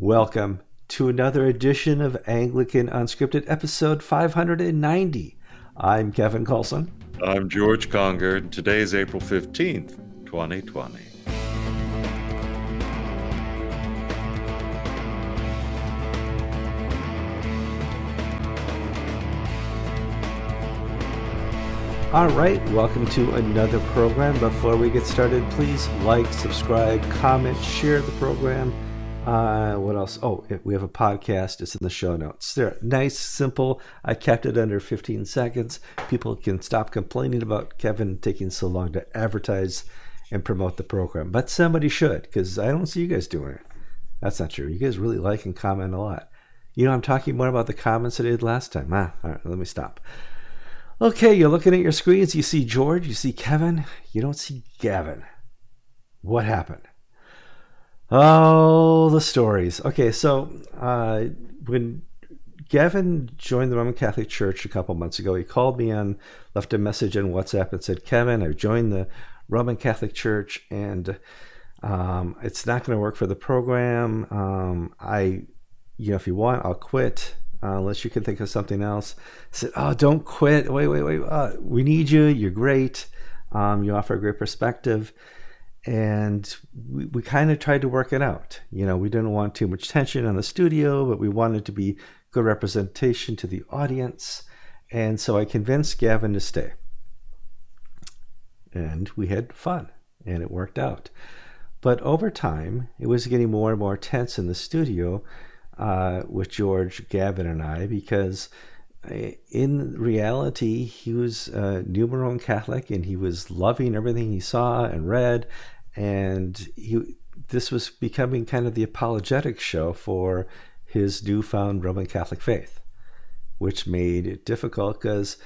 Welcome to another edition of Anglican Unscripted, episode 590. I'm Kevin Kallsen. I'm George Conger, and today is April 15th, 2020. All right, welcome to another program. Before we get started, please like, subscribe, comment, share the program. Uh, what else? Oh, we have a podcast. It's in the show notes. They're nice, simple. I kept it under 15 seconds. People can stop complaining about Kevin taking so long to advertise and promote the program. But somebody should, because I don't see you guys doing it. That's not true. You guys really like and comment a lot. You know, I'm talking more about the comments I did last time. Ah, all right, let me stop. Okay, you're looking at your screens. You see George, you see Kevin, you don't see Gavin. What happened? Oh, the stories. Okay, so uh, when Gavin joined the Roman Catholic Church a couple months ago, he called me and left a message on WhatsApp and said, Kevin, I've joined the Roman Catholic Church and um, it's not going to work for the program. Um, I, you know, if you want, I'll quit uh, unless you can think of something else. I said, "Oh, don't quit! Wait, wait, wait! Uh, we need you. You're great. Um, you offer a great perspective." And we, we kind of tried to work it out. You know, we didn't want too much tension in the studio, but we wanted to be good representation to the audience. And so I convinced Gavin to stay. And we had fun, and it worked out. But over time, it was getting more and more tense in the studio uh, with George, Gavin, and I because Uh, in reality, he was uh, a new Roman Catholic and he was loving everything he saw and read. And he, this was becoming kind of the apologetic show for his newfound Roman Catholic faith, which made it difficult because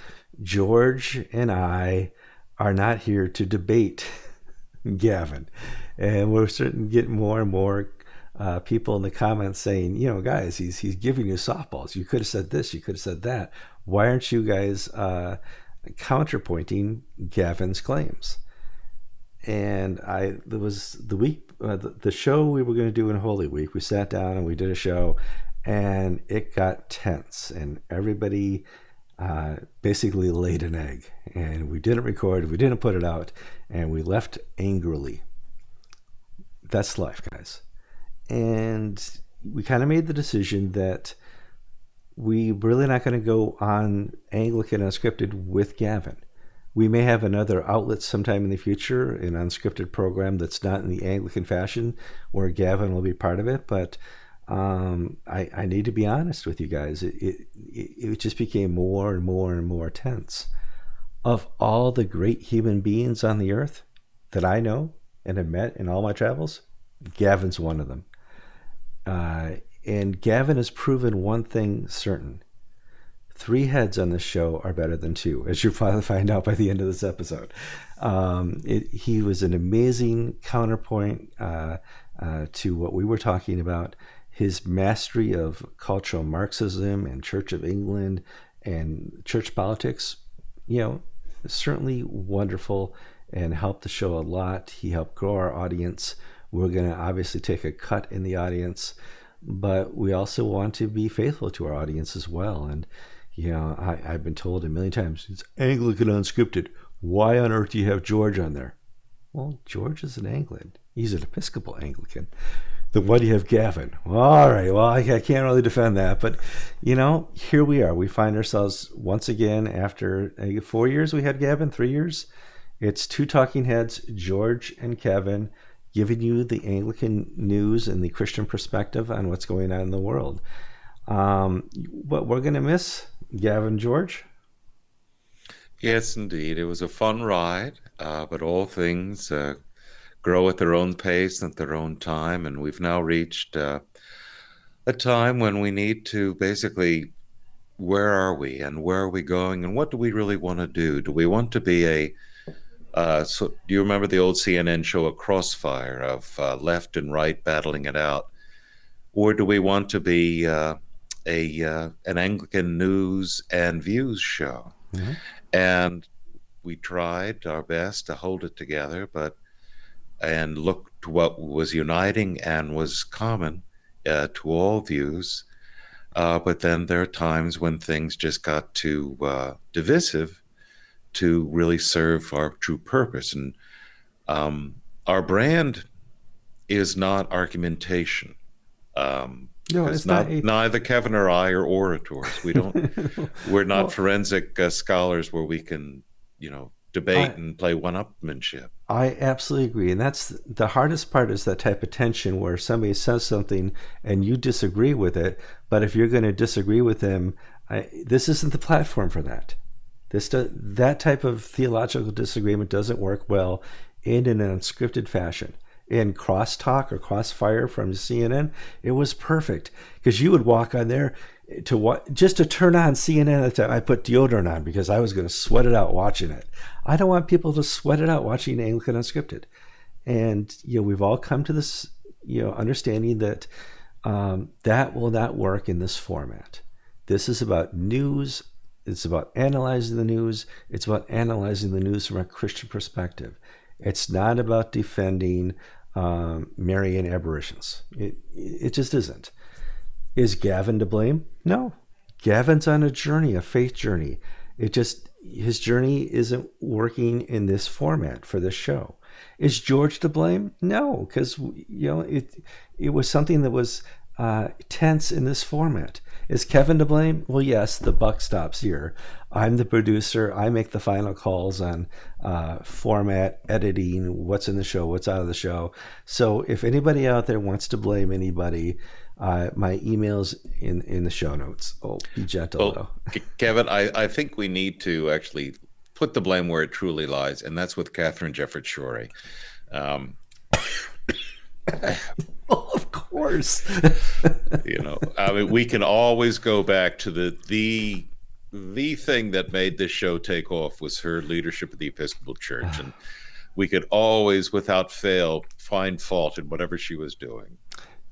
George and I are not here to debate Gavin. And we're starting to get more and more uh, people in the comments saying, you know, guys, he's he's giving you softballs. You could have said this. You could have said that. Why aren't you guys uh, counterpointing Gavin's claims? And I there was the week uh, the, the show we were going to do in Holy Week. We sat down and we did a show, and it got tense, and everybody. Uh, basically laid an egg and we didn't record we didn't put it out and we left angrily that's life guys and we kind of made the decision that we really not going to go on Anglican Unscripted with Gavin. We may have another outlet sometime in the future, an unscripted program that's not in the Anglican fashion, where Gavin will be part of it. But um, I, I, need to be honest with you guys. It, it, it just became more and more and more tense. Of all the great human beings on the earth that I know and have met in all my travels, Gavin's one of them. Uh, and Gavin has proven one thing certain. Three heads on this show are better than two, as you'll probably find out by the end of this episode. Um, it, he was an amazing counterpoint uh, uh, to what we were talking about. His mastery of cultural Marxism and Church of England and church politics, you know, certainly wonderful and helped the show a lot. He helped grow our audience. We're going to obviously take a cut in the audience, but we also want to be faithful to our audience as well. And, you know, I, have been told a million times it's Anglican unscripted. Why on earth do you have George on there? Well, George is an Anglican. He's an Episcopal Anglican. Then why do you have Gavin? All right. Well, I, I can't really defend that. But, you know, here we are. We find ourselves once again after uh, four years we had Gavin, three years. It's two talking heads, George and Kevin giving you the Anglican news and the Christian perspective on what's going on in the world. Um, what we're going to miss, Gavin George? Yes, indeed. It was a fun ride, uh, but all things uh, grow at their own pace and at their own time. And we've now reached uh, a time when we need to basically where are we and where are we going and what do we really want to do? Do we want to be a uh, so do you remember the old CNN show, A Crossfire, of uh, left and right battling it out? Or do we want to be uh, a uh, an Anglican news and views show? Mm-hmm. And we tried our best to hold it together, but and look to what was uniting and was common uh, to all views. Uh, but then there are times when things just got too uh, divisive to really serve our true purpose. And um, our brand is not argumentation. Um, no, it's not, not neither Kevin or I are orators. We don't. we're not well, forensic uh, scholars where we can, you know, debate I, and play one-upmanship. I absolutely agree, and that's the hardest part is that type of tension where somebody says something and you disagree with it. But if you're going to disagree with them, I, this isn't the platform for that. This do, that type of theological disagreement doesn't work well in an unscripted fashion. In crosstalk or crossfire from CNN, it was perfect because you would walk on there to what just to turn on CNN at the time. I put deodorant on because I was going to sweat it out watching it. I don't want people to sweat it out watching Anglican Unscripted. And you know, we've all come to this you know understanding that um, that will not work in this format. This is about news. It's about analyzing the news. It's about analyzing the news from a Christian perspective. It's not about defending um, Marian aberrations. It it just isn't. Is Gavin to blame? No. Gavin's on a journey, a faith journey. It just his journey isn't working in this format for this show. Is George to blame? No, because you know it. It was something that was uh, tense in this format. Is Kevin to blame? Well, yes. The buck stops here. I'm the producer. I make the final calls on uh, format, editing, what's in the show, what's out of the show. So if anybody out there wants to blame anybody, uh, my emails in in the show notes. Oh, be gentle, well, Kevin. I, I think we need to actually put the blame where it truly lies, and that's with Katharine Jefferts Schori. Um, course. you know, I mean, we can always go back to the the the thing that made this show take off was her leadership of the Episcopal Church, and we could always, without fail, find fault in whatever she was doing.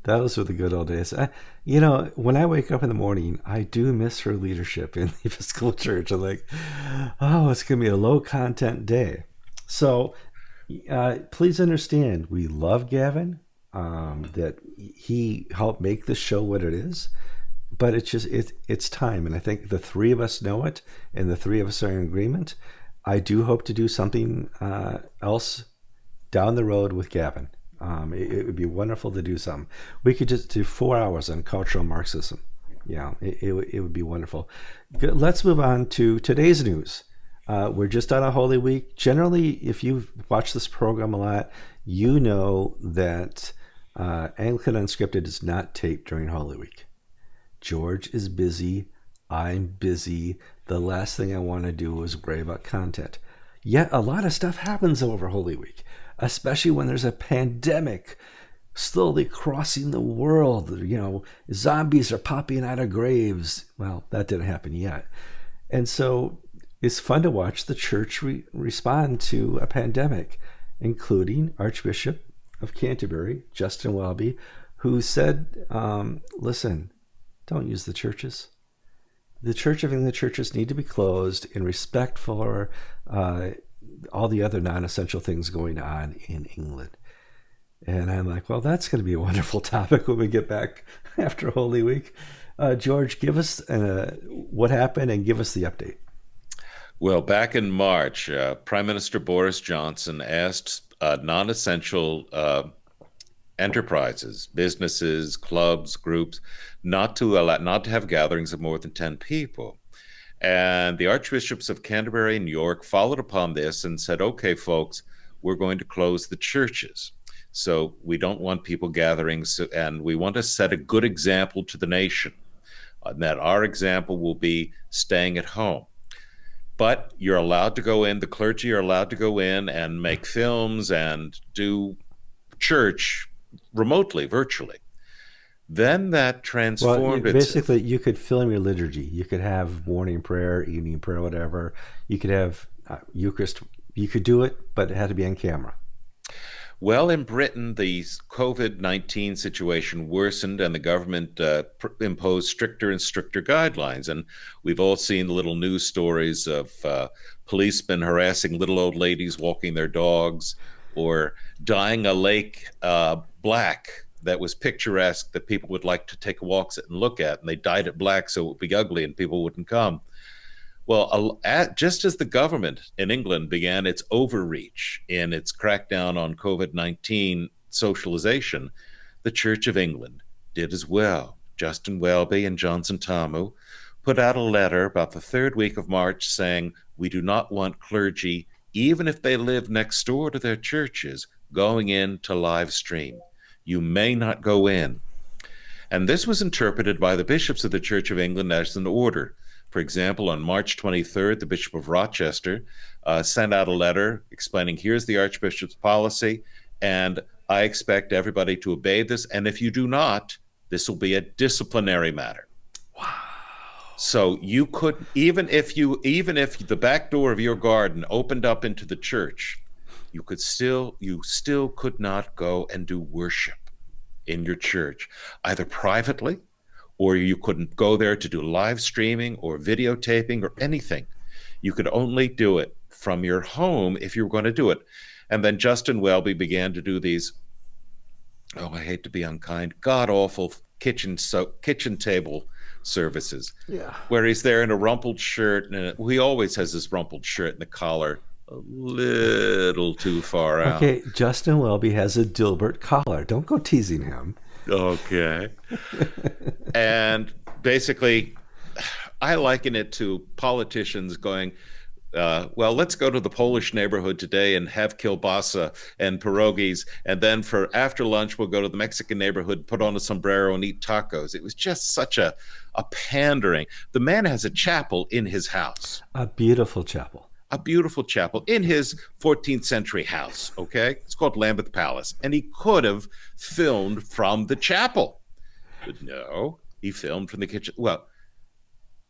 Those were the good old days. I, you know, when I wake up in the morning, I do miss her leadership in the Episcopal Church. I'm like, oh, it's going to be a low content day. So uh, please understand, we love Gavin, um, that he helped make the show what it is. But it's just, it, it's time. And I think the three of us know it, and the three of us are in agreement. I do hope to do something uh, else down the road with Gavin. Um, it, it, would be wonderful to do some. We could just do four hours on cultural Marxism. Yeah, it, it, it would be wonderful. Let's move on to today's news. Uh, we're just on a Holy Week. Generally, if you've watched this program a lot, you know that uh, Anglican Unscripted is not taped during Holy Week. George is busy. I'm busy. The last thing I want to do is worry about content. Yet a lot of stuff happens over Holy Week especially when there's a pandemic slowly crossing the world. You know, zombies are popping out of graves. Well, that didn't happen yet. And so it's fun to watch the church re- respond to a pandemic, including Archbishop of Canterbury, Justin Welby, who said, um, listen, don't use the churches. The Church of England churches need to be closed in respect for uh, all the other non-essential things going on in England. And I'm like, well, that's going to be a wonderful topic when we get back after Holy Week. Uh, George, give us uh, what happened and give us the update. Well, back in March, uh, Prime Minister Boris Johnson asked uh, non essential uh, enterprises, businesses, clubs, groups, not to allow, not to have gatherings of more than 10 people. And the archbishops of Canterbury and York followed upon this and said, okay, folks, we're going to close the churches. So we don't want people gathering, and we want to set a good example to the nation. And that our example will be staying at home. But you're allowed to go in, the clergy are allowed to go in and make films and do church remotely, virtually. Then that transformed. Well, basically, you could film your liturgy. You could have morning prayer, evening prayer, whatever. You could have uh, Eucharist. You could do it, but it had to be on camera. Well, in Britain, the COVID 19 situation worsened and the government uh, imposed stricter and stricter guidelines. And we've all seen little news stories of uh, policemen harassing little old ladies walking their dogs or dyeing a lake uh, black that was picturesque that people would like to take walks at and look at, and they dyed it black so it would be ugly and people wouldn't come. Well, just as the government in England began its overreach in its crackdown on COVID 19 socialization, the Church of England did as well. Justin Welby and John Sentamu put out a letter about the third week of March saying, We do not want clergy, even if they live next door to their churches, going in to live stream. You may not go in. And this was interpreted by the bishops of the Church of England as an order. For example, on March 23rd, the Bishop of Rochester uh, sent out a letter explaining here's the Archbishop's policy, and I expect everybody to obey this. And if you do not, this will be a disciplinary matter. Wow. So you could even if you even if the back door of your garden opened up into the church, you could still you still could not go and do worship in your church, either privately or you couldn't go there to do live streaming or videotaping or anything. You could only do it from your home if you were going to do it. And then Justin Welby began to do these oh, I hate to be unkind, god awful kitchen so kitchen table services. Yeah. Where he's there in a rumpled shirt and he always has this rumpled shirt and the collar a little too far out. Okay, Justin Welby has a Dilbert collar. Don't go teasing him. Okay. and basically I liken it to politicians going, uh, well, let's go to the Polish neighborhood today and have kielbasa and pierogies, and then for after lunch we'll go to the Mexican neighborhood, put on a sombrero, and eat tacos. It was just such a a pandering. The man has a chapel in his house, a beautiful chapel, a beautiful chapel in his 14th century house. Okay, it's called Lambeth Palace, and he could have filmed from the chapel, but no, he filmed from the kitchen. Well,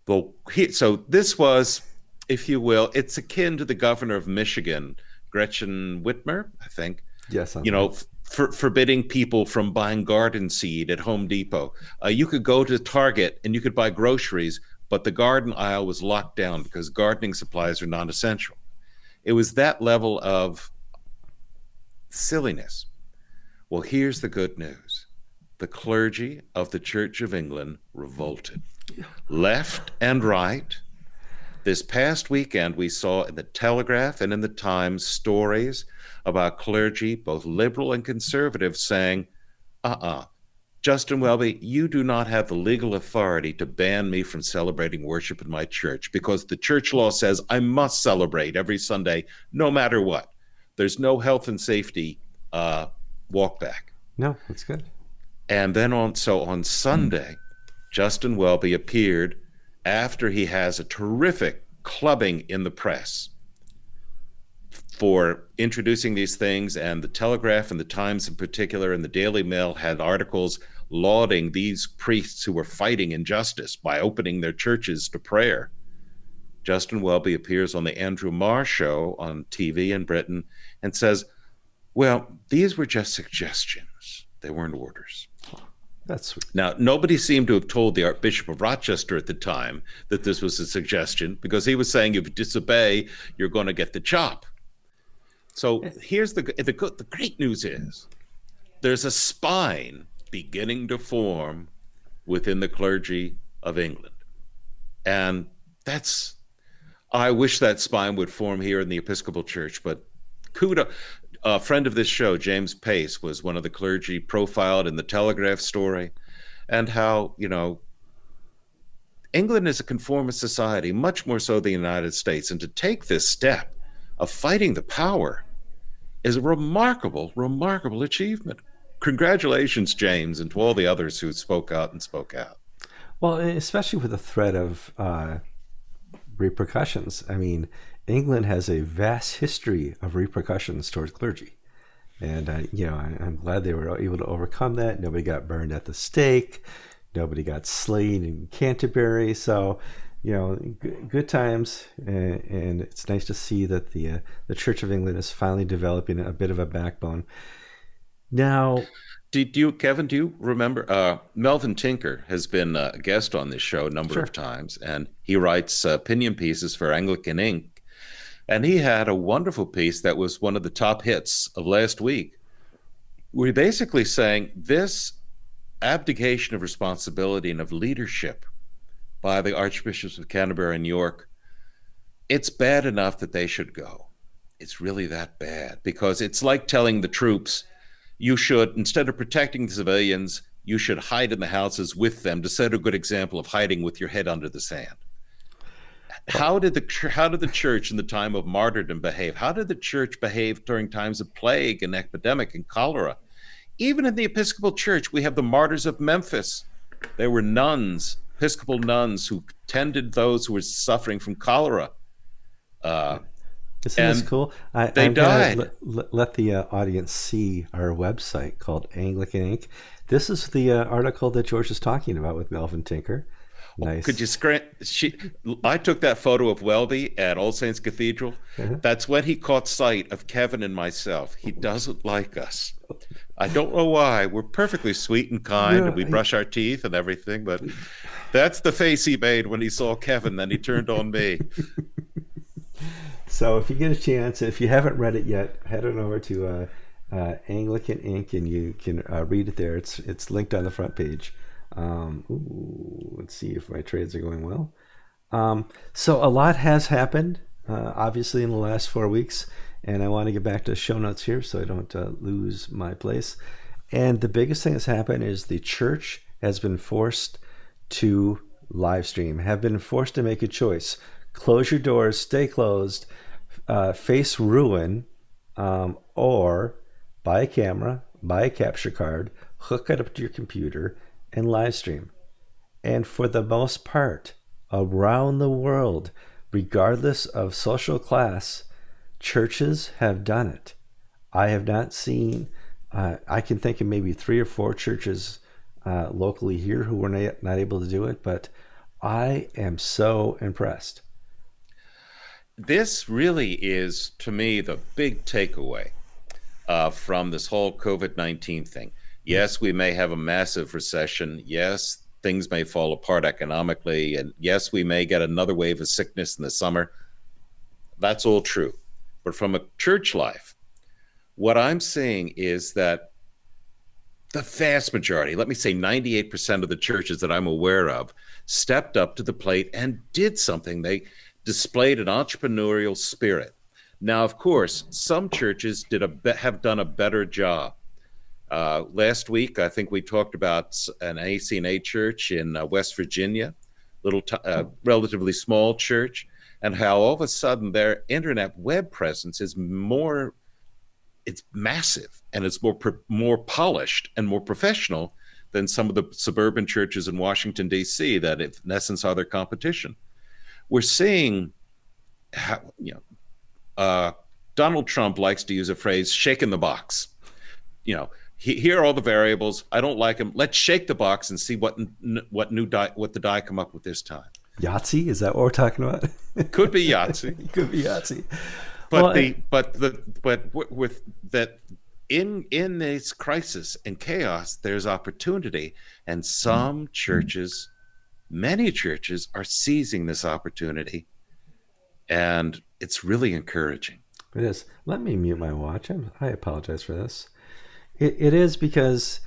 well, he, so this was if you will, it's akin to the governor of Michigan, Gretchen Whitmer, I think. Yes. I'm you know, for, forbidding people from buying garden seed at Home Depot. Uh, you could go to Target and you could buy groceries, but the garden aisle was locked down because gardening supplies are non essential. It was that level of silliness. Well, here's the good news the clergy of the Church of England revolted. Left and right, this past weekend, we saw in the Telegraph and in the Times stories about clergy, both liberal and conservative, saying, uh uh-uh, uh Justin Welby, you do not have the legal authority to ban me from celebrating worship in my church because the church law says I must celebrate every Sunday, no matter what. There's no health and safety uh, walk back. No, that's good. And then on so on Sunday, Justin Welby appeared after he has a terrific clubbing in the press for introducing these things, and the Telegraph and the Times in particular, and the Daily Mail had articles lauding these priests who were fighting injustice by opening their churches to prayer. Justin Welby appears on the Andrew Marr show on TV in Britain and says, Well, these were just suggestions, they weren't orders. That's sweet. Now, nobody seemed to have told the Archbishop of Rochester at the time that this was a suggestion because he was saying if you disobey, you're going to get the chop. So here's the the the great news is there's a spine beginning to form within the clergy of England. And that's I wish that spine would form here in the Episcopal Church, but kudos a friend of this show, James Pace, was one of the clergy profiled in the Telegraph story, and how, you know, England is a conformist society, much more so than the United States. And to take this step of fighting the power is a remarkable, remarkable achievement. Congratulations, James, and to all the others who spoke out and spoke out. Well, especially with the threat of uh, repercussions. I mean, England has a vast history of repercussions towards clergy. And, uh, you know, I, am glad they were able to overcome that. Nobody got burned at the stake. Nobody got slain in Canterbury. So, you know, good, times. And, and, it's nice to see that the, uh, the Church of England is finally developing a bit of a backbone. Now, do, you, Kevin? Do you remember? Uh, Melvin Tinker has been a guest on this show a number sure. of times, and he writes uh, opinion pieces for Anglican Ink. And he had a wonderful piece that was one of the top hits of last week we're basically saying this abdication of responsibility and of leadership by the archbishops of Canterbury and York, it's bad enough that they should go. It's really that bad because it's like telling the troops, you should, instead of protecting the civilians, you should hide in the houses with them to set a good example of hiding with your head under the sand. How did the how did the church in the time of martyrdom behave? How did the church behave during times of plague and epidemic and cholera? Even in the Episcopal Church, we have the martyrs of Memphis. They were nuns, Episcopal nuns, who tended those who were suffering from cholera. Uh, Isn't this cool? I, they I'm died. Let, let, the uh, audience see our website called Anglican Ink. This is the uh, article that George is talking about with Melvin Tinker. Nice. Could you screen? She, I took that photo of Welby at All Saints Cathedral. Uh-huh. That's when he caught sight of Kevin and myself. He doesn't like us. I don't know why. We're perfectly sweet and kind, yeah, and we brush our teeth and everything. But that's the face he made when he saw Kevin. Then he turned on me. so, if you get a chance, if you haven't read it yet, head on over to uh, uh, Anglican Ink, and you can uh, read it there. It's it's linked on the front page. Um, ooh, let's see if my trades are going well. Um, so a lot has happened, uh, obviously, in the last four weeks, and I want to get back to show notes here so I don't uh, lose my place. And the biggest thing that's happened is the church has been forced to live stream, have been forced to make a choice: close your doors, stay closed, uh, face ruin, um, or buy a camera, buy a capture card, hook it up to your computer and live stream. And for the most part, around the world, regardless of social class, churches have done it. I have not seen, uh, I can think of maybe three or four churches uh, locally here who were not, not able to do it, but I am so impressed. This really is, to me, the big takeaway uh, from this whole COVID 19 thing. Yes, we may have a massive recession. Yes, things may fall apart economically. And yes, we may get another wave of sickness in the summer. That's all true. But from a church life, what I'm seeing is that the vast majority, let me say 98% of the churches that I'm aware of, stepped up to the plate and did something. They displayed an entrepreneurial spirit. Now, of course, some churches did a have done a better job. Uh, last week, I think we talked about an ACNA church in uh, West Virginia, little, t- uh, relatively small church, and how all of a sudden their internet web presence is more, it's massive and it's more more polished and more professional than some of the suburban churches in Washington D.C. that, in essence, are their competition. We're seeing, how, you know, uh, Donald Trump likes to use a phrase shake in the box." You know, here are all the variables. I don't like them. Let's shake the box and see what what new die what the die come up with this time. Yahtzee is that what we're talking about? Could be Yahtzee. Could be Yahtzee. But well, the but the but with that in in this crisis and chaos, there's opportunity, and some mm-hmm. churches, many churches, are seizing this opportunity, and it's really encouraging. It is. Let me mute my watch. I'm, I apologize for this. It, it is because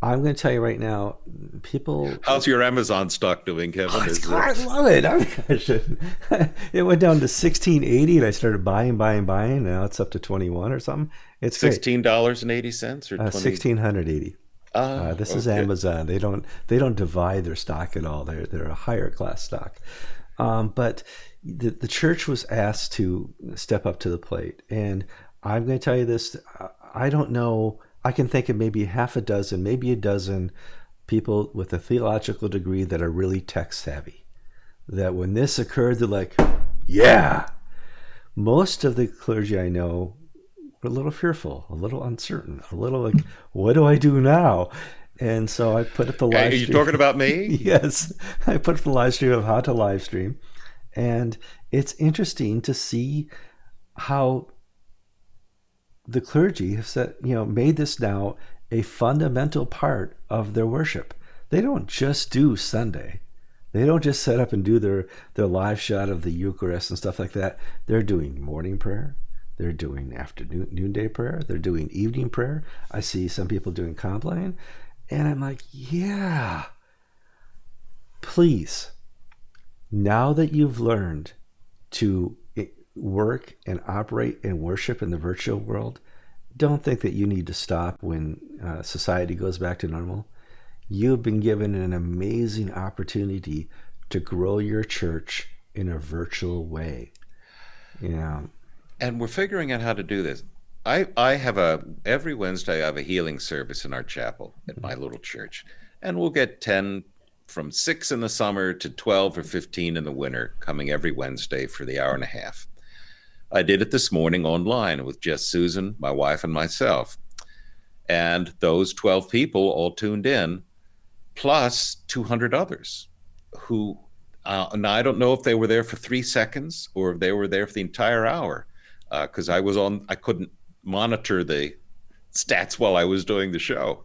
I'm going to tell you right now, people. How's your Amazon stock doing, Kevin? Oh, it... I love it. I it went down to 1680 and I started buying, buying, buying. Now it's up to 21 or something. It's sixteen dollars and eighty cents or uh, sixteen hundred eighty. Uh, uh, this okay. is Amazon. They don't they don't divide their stock at all. They're they're a higher class stock. Um, but the the church was asked to step up to the plate, and I'm going to tell you this. I don't know I can think of maybe half a dozen, maybe a dozen people with a theological degree that are really tech savvy. That when this occurred, they're like, yeah. Most of the clergy I know a little fearful, a little uncertain, a little like, what do I do now? And so I put up the live. Are you talking about me? yes, I put up the live stream of how to live stream, and it's interesting to see how the clergy have said, you know, made this now a fundamental part of their worship. They don't just do Sunday. They don't just set up and do their, their live shot of the Eucharist and stuff like that. They're doing morning prayer. They're doing afternoon noonday prayer. They're doing evening prayer. I see some people doing Compline. And I'm like, yeah, please, now that you've learned to work and operate and worship in the virtual world, don't think that you need to stop when uh, society goes back to normal. You've been given an amazing opportunity to grow your church in a virtual way. Yeah. And we're figuring out how to do this. I, I have a every Wednesday I have a healing service in our chapel at my little church. And we'll get 10 from 6 in the summer to 12 or 15 in the winter coming every Wednesday for the hour and a half. I did it this morning online with just Susan, my wife, and myself. And those 12 people all tuned in, plus 200 others who, uh, now I don't know if they were there for three seconds or if they were there for the entire hour, because uh, I was on, I couldn't monitor the stats while I was doing the show.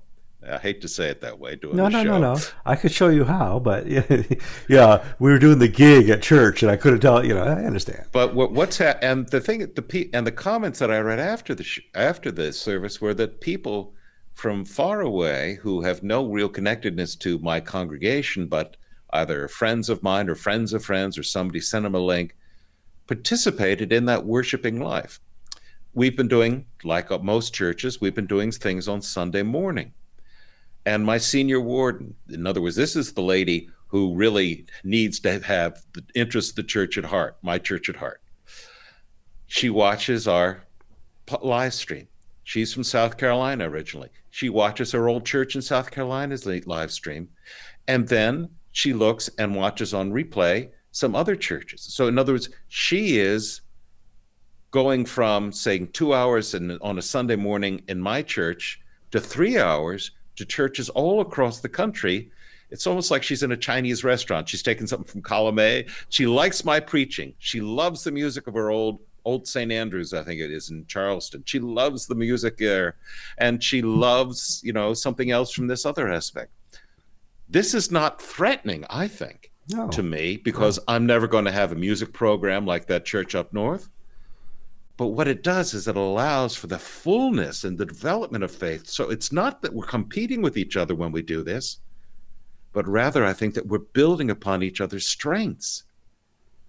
I hate to say it that way. Doing no, no, show. no, no. I could show you how, but yeah, we were doing the gig at church, and I couldn't tell. You know, I understand. But what, what's ha- and the thing, the and the comments that I read after the sh- after the service were that people from far away who have no real connectedness to my congregation, but either friends of mine or friends of friends or somebody sent them a link, participated in that worshiping life. We've been doing, like most churches, we've been doing things on Sunday morning and my senior warden. In other words, this is the lady who really needs to have the interest of the church at heart, my church at heart. She watches our live stream. She's from South Carolina originally. She watches her old church in South Carolina's live stream. And then she looks and watches on replay some other churches. So, in other words, she is going from saying two hours in, on a Sunday morning in my church to three hours to churches all across the country. It's almost like she's in a Chinese restaurant. She's taking something from column A. She likes my preaching. She loves the music of her old old St. Andrews, I think it is in Charleston. She loves the music there, and she loves you know something else from this other aspect. This is not threatening, I think, no. to me because no. I'm never going to have a music program like that church up north. But what it does is it allows for the fullness and the development of faith. So it's not that we're competing with each other when we do this, but rather I think that we're building upon each other's strengths.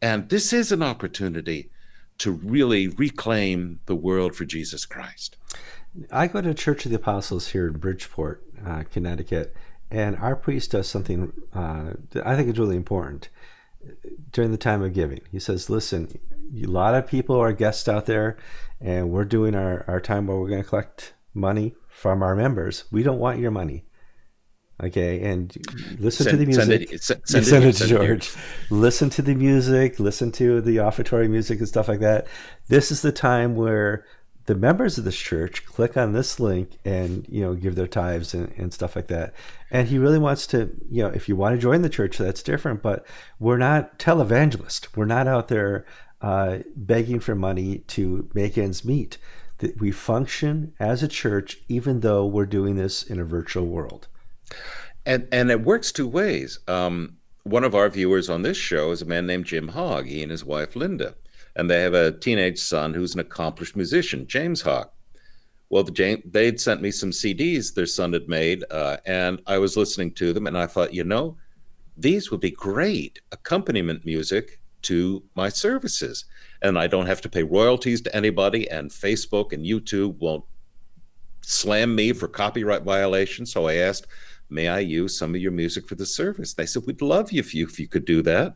And this is an opportunity to really reclaim the world for Jesus Christ. I go to Church of the Apostles here in Bridgeport, uh, Connecticut, and our priest does something uh, that I think is really important during the time of giving. He says, Listen, a lot of people are guests out there, and we're doing our, our time where we're going to collect money from our members. We don't want your money. Okay, and listen send, to the music. Send it, send, send it, it, to George. It listen to the music. Listen to the offertory music and stuff like that. This is the time where the members of this church click on this link and you know give their tithes and, and stuff like that and he really wants to you know if you want to join the church that's different but we're not televangelists we're not out there uh, begging for money to make ends meet. That we function as a church, even though we're doing this in a virtual world. And and it works two ways. Um, one of our viewers on this show is a man named Jim Hogg. He and his wife Linda, and they have a teenage son who's an accomplished musician, James Hogg. Well, the James, they'd sent me some CDs their son had made, uh, and I was listening to them, and I thought, you know, these would be great accompaniment music to my services. And I don't have to pay royalties to anybody, and Facebook and YouTube won't slam me for copyright violation. So I asked, may I use some of your music for the service? They said, we'd love you if you, if you could do that.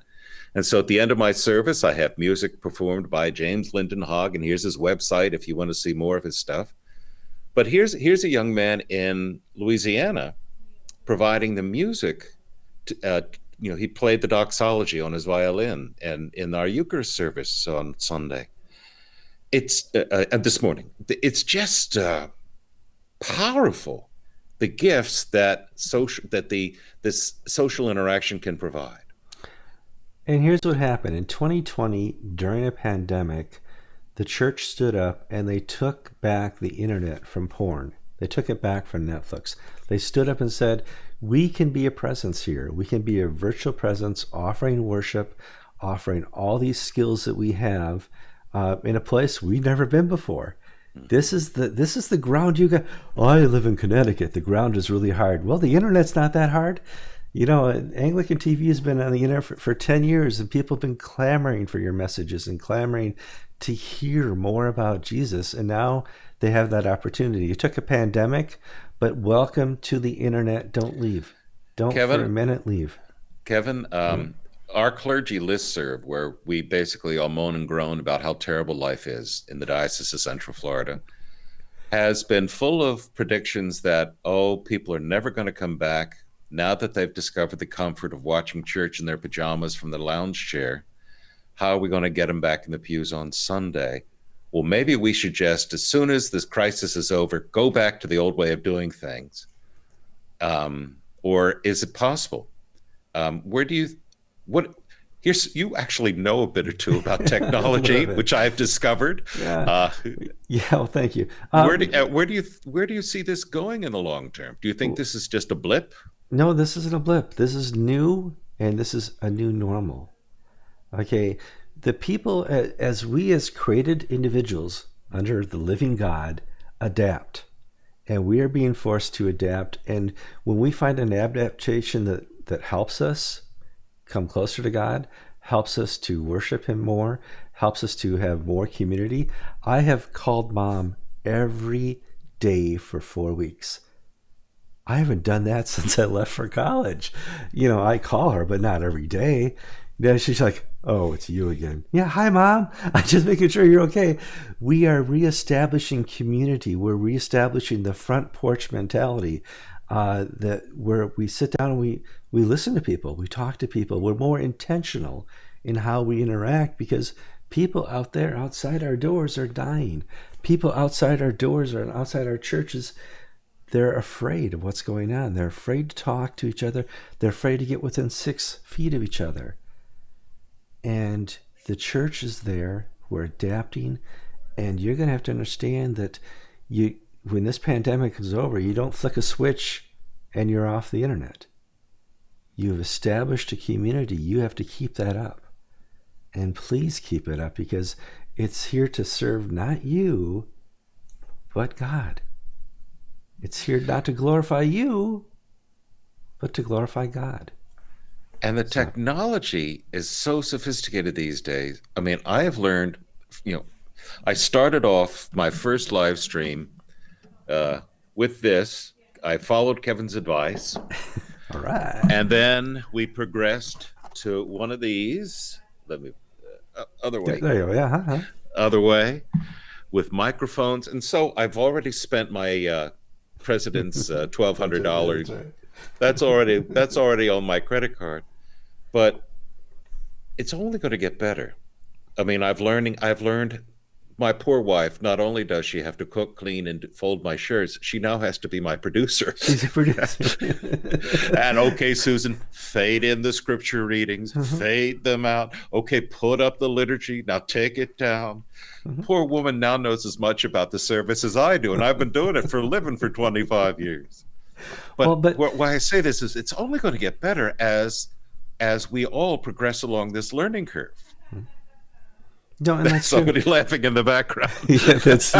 And so at the end of my service, I have music performed by James Linden Hogg, and here's his website if you want to see more of his stuff. But here's here's a young man in Louisiana providing the music to, uh, you know, he played the doxology on his violin and in our Eucharist service on Sunday. It's uh, uh, this morning. It's just uh, powerful the gifts that social that the this social interaction can provide. And here's what happened in 2020 during a pandemic. The church stood up and they took back the internet from porn. They took it back from Netflix. They stood up and said, we can be a presence here. We can be a virtual presence offering worship, offering all these skills that we have uh, in a place we've never been before. This is the this is the ground you got. Oh, I live in Connecticut. The ground is really hard. Well, the internet's not that hard. You know, Anglican TV has been on the internet for, for 10 years, and people have been clamoring for your messages and clamoring to hear more about Jesus. And now they have that opportunity. You took a pandemic, but welcome to the internet. Don't leave. Don't Kevin, for a minute leave. Kevin, um, our clergy listserv, where we basically all moan and groan about how terrible life is in the Diocese of Central Florida, has been full of predictions that, oh, people are never going to come back now that they've discovered the comfort of watching church in their pajamas from the lounge chair. How are we going to get them back in the pews on Sunday? Well, maybe we should just, as soon as this crisis is over, go back to the old way of doing things. Um, or is it possible? Um, where do you what here's you actually know a bit or two about technology, which I've discovered. Yeah. Uh, yeah. Well, thank you. Um, where do uh, where do you where do you see this going in the long term? Do you think this is just a blip? No, this isn't a blip. This is new, and this is a new normal. Okay, the people as we as created individuals under the living God adapt. And we are being forced to adapt. And when we find an adaptation that, that helps us, come closer to God, helps us to worship Him more, helps us to have more community. I have called mom every day for four weeks. I haven't done that since I left for college. You know, I call her, but not every day. Yeah, she's like, "Oh, it's you again." Yeah, hi, mom. I'm just making sure you're okay. We are reestablishing community. We're reestablishing the front porch mentality uh, that where we sit down and we we listen to people, we talk to people, we're more intentional in how we interact because people out there outside our doors are dying. People outside our doors or outside our churches, they're afraid of what's going on. They're afraid to talk to each other. They're afraid to get within six feet of each other. And the church is there. We're adapting, and you're going to have to understand that you when this pandemic is over, you don't flick a switch and you're off the internet. You've established a community. You have to keep that up. And please keep it up because it's here to serve not you, but God. It's here not to glorify you, but to glorify God. And the technology is so sophisticated these days. I mean, I have learned, you know, I started off my first live stream uh, with this, I followed Kevin's advice. All right. And then we progressed to one of these. Let me, uh, other way. There you go. Yeah. Huh? Other way with microphones. And so I've already spent my uh, president's uh, $1,200. That's already, that's already on my credit card. But it's only going to get better. I mean, I've learning, I've learned my poor wife, not only does she have to cook, clean, and fold my shirts, she now has to be my producer. She's a producer. and okay, Susan, fade in the scripture readings, mm-hmm. fade them out. Okay, put up the liturgy. Now take it down. Mm-hmm. Poor woman now knows as much about the service as I do, and I've been doing it for a living for 25 years. But, well, but why I say this is it's only going to get better as as we all progress along this learning curve. No, and that's somebody true. laughing in the background. yeah, that's.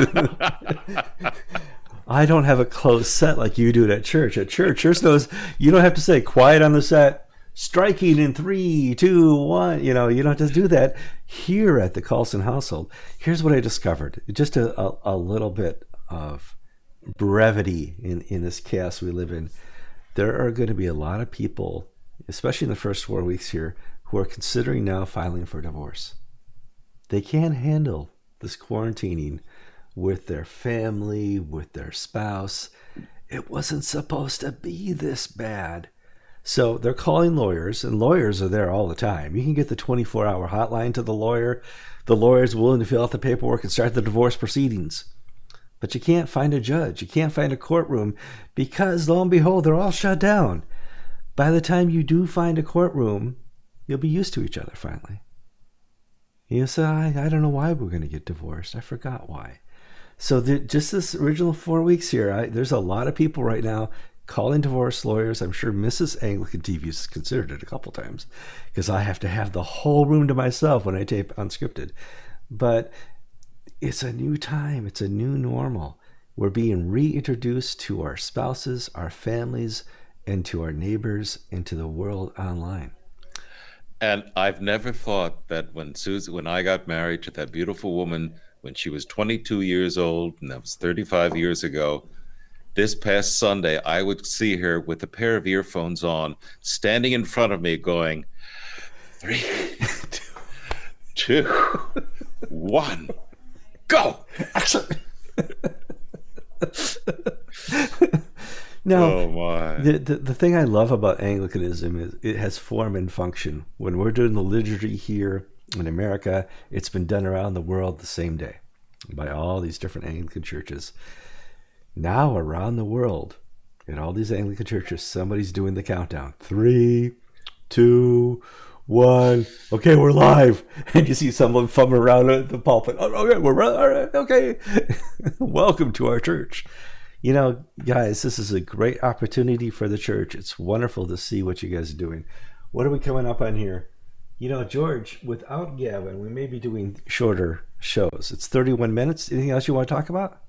I don't have a closed set like you do at church. At church, church knows you don't have to say quiet on the set, striking in three, two, one. You know, you don't have to do that. Here at the Kallsen household, here's what I discovered. Just a, a, a little bit of brevity in, in this chaos we live in. There are going to be a lot of people, especially in the first four weeks here, who are considering now filing for divorce they can't handle this quarantining with their family, with their spouse. It wasn't supposed to be this bad. So they're calling lawyers, and lawyers are there all the time. You can get the 24 hour hotline to the lawyer. The lawyer is willing to fill out the paperwork and start the divorce proceedings. But you can't find a judge. You can't find a courtroom because, lo and behold, they're all shut down. By the time you do find a courtroom, you'll be used to each other finally. You say, I, I don't know why we're going to get divorced. I forgot why. So the, just this original four weeks here, I, there's a lot of people right now calling divorce lawyers. I'm sure Mrs. Anglican TV has considered it a couple times because I have to have the whole room to myself when I tape unscripted. but it's a new time, it's a new normal. We're being reintroduced to our spouses, our families, and to our neighbors, and to the world online. And I've never thought that when Susan, when I got married to that beautiful woman when she was 22 years old, and that was 35 years ago, this past Sunday, I would see her with a pair of earphones on, standing in front of me, going, three, two, one, go. Now, oh my. the, the the thing I love about Anglicanism is it has form and function. When we're doing the liturgy here in America, it's been done around the world the same day by all these different Anglican churches. Now around the world, in all these Anglican churches, somebody's doing the countdown. Three, two, one. Okay, we're live. And you see someone fumbling around at the pulpit. Oh, okay, we're all right. Okay. Welcome to our church. You know, guys, this is a great opportunity for the church. It's wonderful to see what you guys are doing. What are we coming up on here? You know, George, without Gavin, we may be doing shorter shows. It's 31 minutes. Anything else you want to talk about?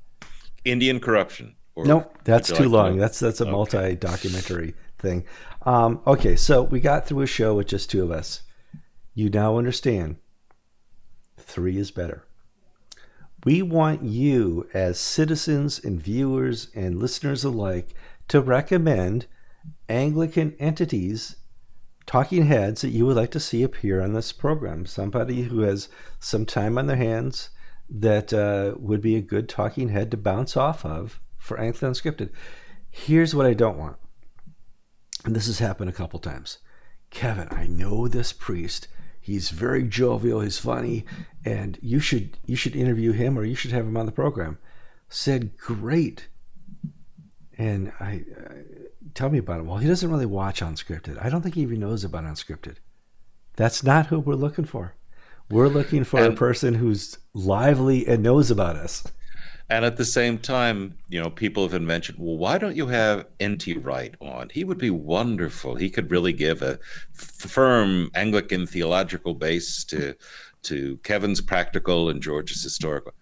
Indian corruption. Or nope, that's too like long. To... That's that's a okay. multi-documentary thing. Um, okay, so we got through a show with just two of us. You now understand. Three is better. We want you, as citizens and viewers and listeners alike, to recommend Anglican entities, talking heads that you would like to see appear on this program. Somebody who has some time on their hands that uh, would be a good talking head to bounce off of for Anglican Unscripted. Here's what I don't want. And this has happened a couple times. Kevin, I know this priest He's very jovial. He's funny, and you should you should interview him or you should have him on the program. Said great, and I uh, tell me about him. Well, he doesn't really watch unscripted. I don't think he even knows about unscripted. That's not who we're looking for. We're looking for and, a person who's lively and knows about us. And at the same time, you know, people have mentioned, well, why don't you have N.T. Wright on? He would be wonderful. He could really give a firm Anglican theological base to to Kevin's practical and George's historical.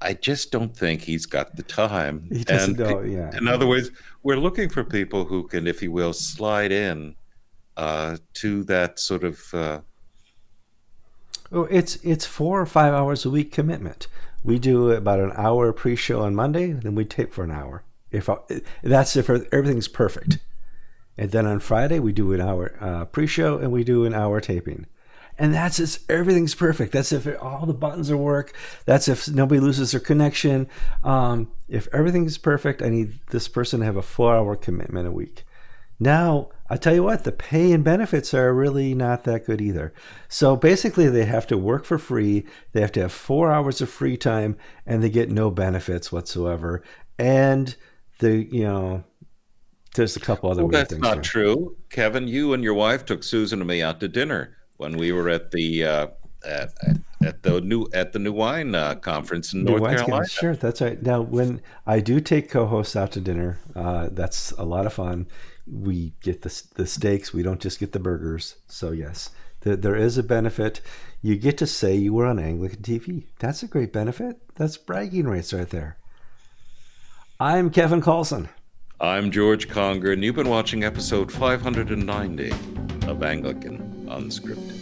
I just don't think he's got the time. He doesn't know, yeah. In other words, we're looking for people who can, if you will, slide in uh, to that sort of. Uh, oh, it's it's four or five hours a week commitment we do about an hour pre-show on Monday, then we tape for an hour. If I, that's if everything's perfect, and then on Friday we do an hour uh, pre-show and we do an hour taping, and that's if everything's perfect. That's if all the buttons are work. That's if nobody loses their connection. Um, if everything's perfect, I need this person to have a four-hour commitment a week. Now, I tell you what, the pay and benefits are really not that good either. So basically, they have to work for free. They have to have four hours of free time, and they get no benefits whatsoever. And the you know, there's a couple other well, that's not there. true, Kevin. You and your wife took Susan and me out to dinner when we were at the uh, at, at, the new at the new wine uh, conference in new North Carolina. Conference. Sure, that's right. Now, when I do take co-hosts out to dinner, uh, that's a lot of fun we get the, the steaks. We don't just get the burgers. So yes, the, there is a benefit. You get to say you were on Anglican TV. That's a great benefit. That's bragging rights right there. I'm Kevin Kallsen. I'm George Conger, and you've been watching episode 590 of Anglican Unscripted.